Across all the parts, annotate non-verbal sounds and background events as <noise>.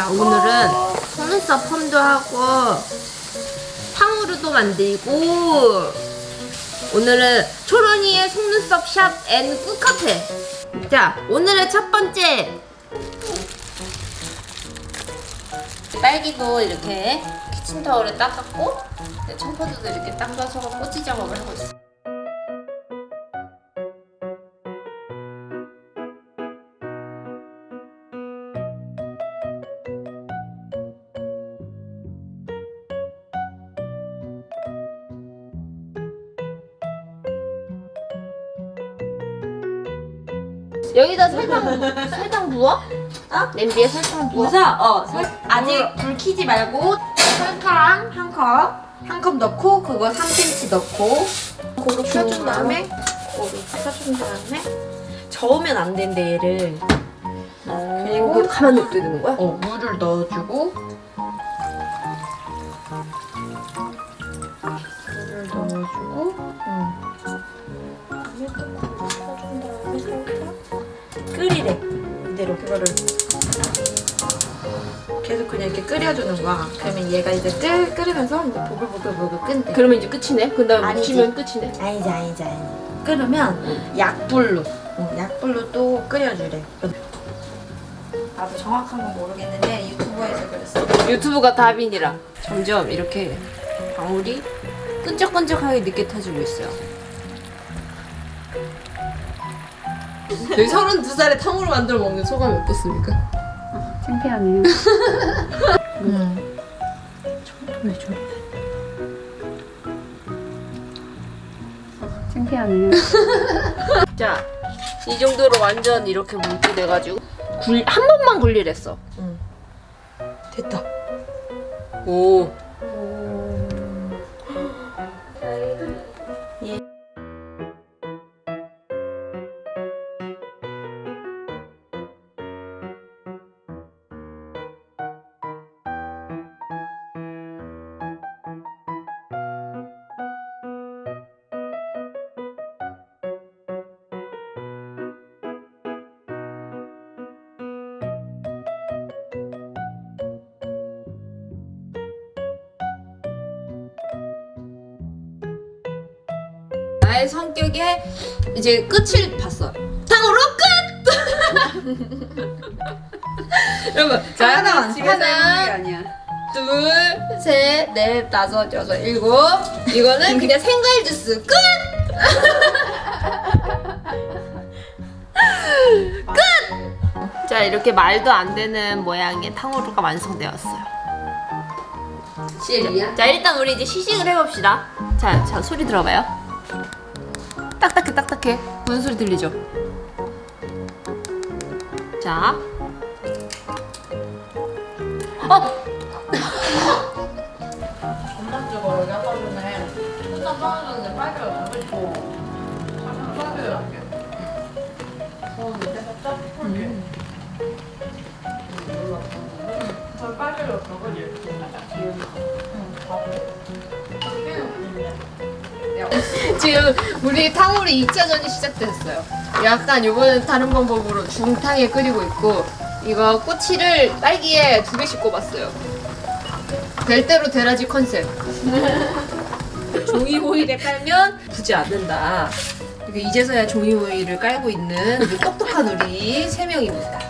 자 오늘은 속눈썹 펌도 하고 탕후루도 만들고 오늘은 초롱이의 속눈썹 shop and 꿀카페 자 오늘의 첫 번째. 딸기도 이렇게 키친타올에 닦았고 네, 청포도도 이렇게 닦아서 꼬치 작업을 하고 있어 여기다 설탕 설탕 부어? 어? 냄비에 설탕 부어? 우선 어 설, 아직 불 켜지 말고 설탕 한 컵 한 컵 넣고 그거 3cm 넣고 고루 펴준 다음에 고루 펴준 다음에 저으면 안 된대 얘를 그리고 그 가만 되는 거야? 어 물을 넣어주고 끓이래. 이대로 그거를 계속 그냥 이렇게 끓여주는 거야. 그러면 얘가 이제 끓, 끓으면서 이제 보글보글보글 끓대. 그러면 이제 끝이네? 그 다음에 아니지. 묻히면 끝이네? 아니지 아니지 아니지. 끓으면 약불로 응, 약불로 또 끓여주래. 나도 정확한 건 모르겠는데 유튜브에서 그랬어. 유튜브가 답이니라. 점점 이렇게 방울이 끈적끈적하게 타지고 있어요 저희 32살에 탕후루 만들어 먹는 소감이 어떻습니까? 창피하네요. 응. 왜 저래? 창피하네요. 자, 이 정도로 완전 이렇게 뭉게 돼가지고 굴, 한 번만 굴리랬어 응. 됐다 오 나의 성격에 이제 끝을 봤어. 탕으로 끝! <laughs> 여러분, 자, 하나, 하나, 아니야. 둘, 셋, 넷, 다섯, 여섯, 일곱. 이거는 그냥 <laughs> 생과일 주스 끝! <laughs> 끝! 자, 이렇게 말도 안 되는 모양의 탕후루가 완성되었어요. 시엘이야? 자 일단 우리 이제 시식을 해봅시다 자, 자 소리 들어봐요 딱딱해 딱딱해. 무슨 소리 들리죠? 자. 어! 전반적으로 전에 떨어졌는데 너무 있고 잠깐 어 살짝 풀게 저 그지? 살짝 기울여 응 <laughs> 지금 우리 탕후루 2차전이 시작됐어요. 약간 요거는 다른 방법으로 중탕에 끓이고 있고 이거 꼬치를 딸기에 두 개씩 꼽았어요. 될 대로 되라지 컨셉. <laughs> 종이 호일에 깔면 부지 않는다. 이제서야 종이 호일을 깔고 있는 우리 똑똑한 우리 세 명입니다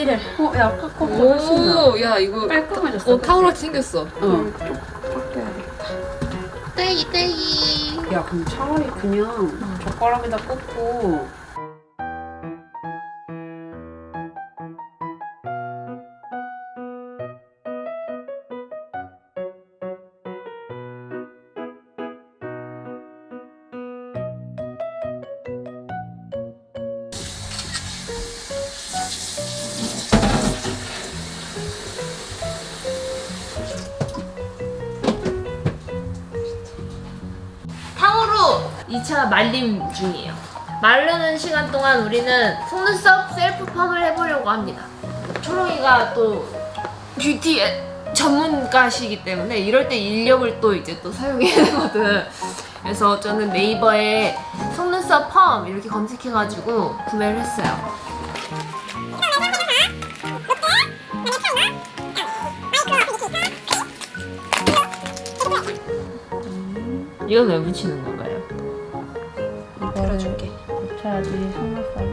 요리를 어, 야, 팝콘 훨씬 나. 오, 야 이거 깔끔해졌어. 어 탕후루 생겼어 어. 빡대야겠다. 딸기 딸기 야, 그럼 차라리 그냥 젓가락에다 꽂고 2차 말림 중이에요. 마르는 시간 동안 우리는 속눈썹 셀프 펌을 해보려고 합니다. 초롱이가 또 뷰티에 전문가시기 때문에 이럴 때 인력을 또 이제 또 사용해야 되거든. 그래서 저는 네이버에 속눈썹 펌 이렇게 검색해가지고 구매를 했어요. 이건 왜 붙이는 건가 붙여야지 속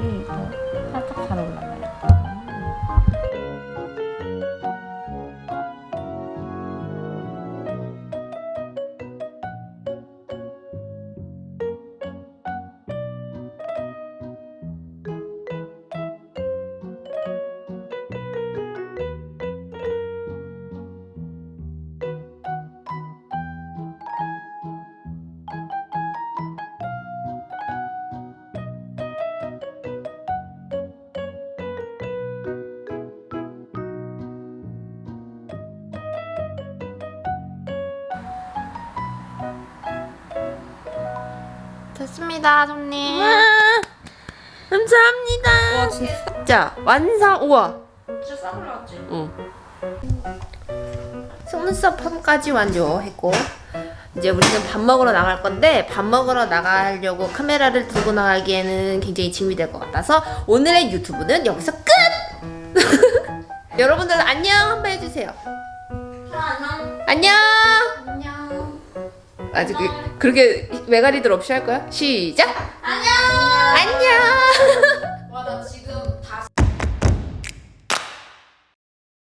됐습니다, 손님. 감사합니다. 와, 진짜 완성. 우와. 진짜 싸 올라왔지? 응. 속눈썹 펌까지 완료했고 이제 우리는 밥 먹으러 나갈 건데 밥 먹으러 나가려고 카메라를 들고 나가기에는 굉장히 짐이 될 것 같아서 오늘의 유튜브는 여기서 끝! <laughs> 여러분들 안녕 한번 해주세요. 안녕. 안녕. 아직 그- 그렇게 외가리들 없이 할 거야? 시작. 안녕. 안녕.